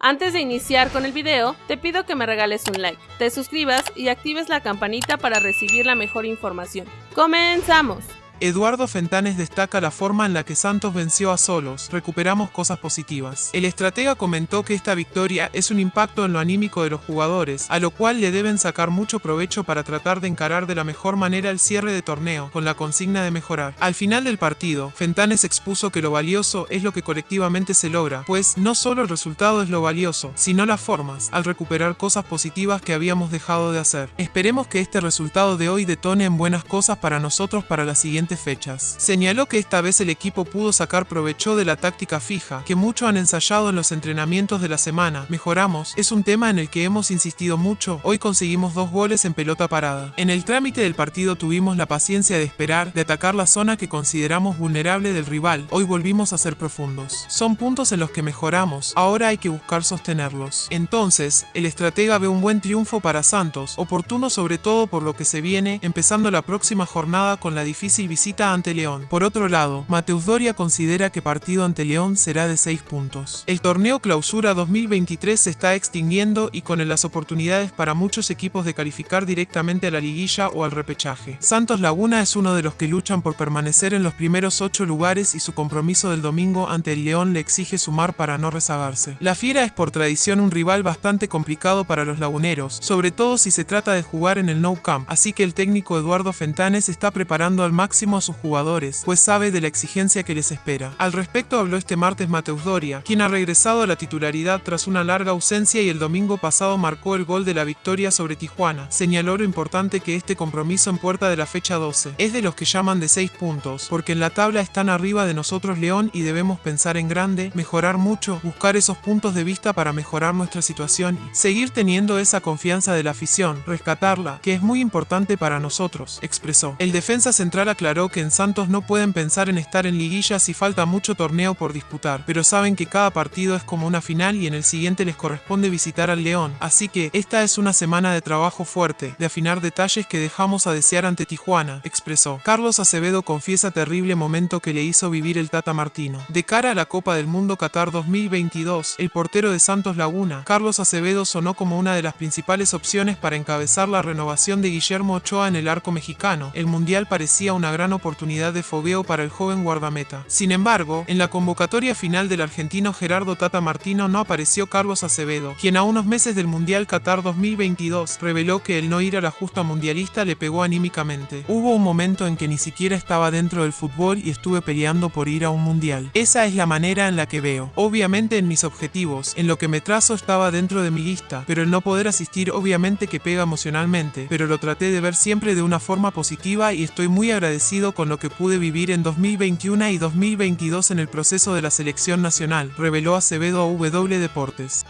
Antes de iniciar con el video, te pido que me regales un like, te suscribas y actives la campanita para recibir la mejor información. ¡Comenzamos! Eduardo Fentanes destaca la forma en la que Santos venció a Solos, recuperamos cosas positivas. El estratega comentó que esta victoria es un impacto en lo anímico de los jugadores, a lo cual le deben sacar mucho provecho para tratar de encarar de la mejor manera el cierre de torneo, con la consigna de mejorar. Al final del partido, Fentanes expuso que lo valioso es lo que colectivamente se logra, pues no solo el resultado es lo valioso, sino las formas, al recuperar cosas positivas que habíamos dejado de hacer. Esperemos que este resultado de hoy detone en buenas cosas para nosotros para la siguiente fechas. Señaló que esta vez el equipo pudo sacar provecho de la táctica fija, que mucho han ensayado en los entrenamientos de la semana. Mejoramos, es un tema en el que hemos insistido mucho, hoy conseguimos dos goles en pelota parada. En el trámite del partido tuvimos la paciencia de esperar, de atacar la zona que consideramos vulnerable del rival, hoy volvimos a ser profundos. Son puntos en los que mejoramos, ahora hay que buscar sostenerlos. Entonces, el estratega ve un buen triunfo para Santos, oportuno sobre todo por lo que se viene, empezando la próxima jornada con la difícil visita ante León. Por otro lado, Mateus Doria considera que partido ante León será de 6 puntos. El torneo clausura 2023 se está extinguiendo y con las oportunidades para muchos equipos de calificar directamente a la liguilla o al repechaje. Santos Laguna es uno de los que luchan por permanecer en los primeros 8 lugares y su compromiso del domingo ante el León le exige sumar para no rezagarse. La Fiera es por tradición un rival bastante complicado para los laguneros, sobre todo si se trata de jugar en el No Camp, así que el técnico Eduardo Fentanes está preparando al máximo a sus jugadores, pues sabe de la exigencia que les espera. Al respecto habló este martes Mateus Doria, quien ha regresado a la titularidad tras una larga ausencia y el domingo pasado marcó el gol de la victoria sobre Tijuana. Señaló lo importante que este compromiso en puerta de la fecha 12 es de los que llaman de 6 puntos, porque en la tabla están arriba de nosotros León y debemos pensar en grande, mejorar mucho, buscar esos puntos de vista para mejorar nuestra situación y seguir teniendo esa confianza de la afición, rescatarla, que es muy importante para nosotros, expresó. El defensa central aclaró que en Santos no pueden pensar en estar en liguilla si falta mucho torneo por disputar, pero saben que cada partido es como una final y en el siguiente les corresponde visitar al León, así que esta es una semana de trabajo fuerte, de afinar detalles que dejamos a desear ante Tijuana, expresó. Carlos Acevedo confiesa terrible momento que le hizo vivir el Tata Martino. De cara a la Copa del Mundo Qatar 2022, el portero de Santos Laguna, Carlos Acevedo sonó como una de las principales opciones para encabezar la renovación de Guillermo Ochoa en el arco mexicano. El Mundial parecía una gran oportunidad de fogueo para el joven guardameta. Sin embargo, en la convocatoria final del argentino Gerardo Tata Martino no apareció Carlos Acevedo, quien a unos meses del Mundial Qatar 2022 reveló que el no ir a la justa mundialista le pegó anímicamente. Hubo un momento en que ni siquiera estaba dentro del fútbol y estuve peleando por ir a un mundial. Esa es la manera en la que veo. Obviamente en mis objetivos, en lo que me trazo estaba dentro de mi lista, pero el no poder asistir obviamente que pega emocionalmente, pero lo traté de ver siempre de una forma positiva y estoy muy agradecido con lo que pude vivir en 2021 y 2022 en el proceso de la selección nacional, reveló Acevedo a W Deportes.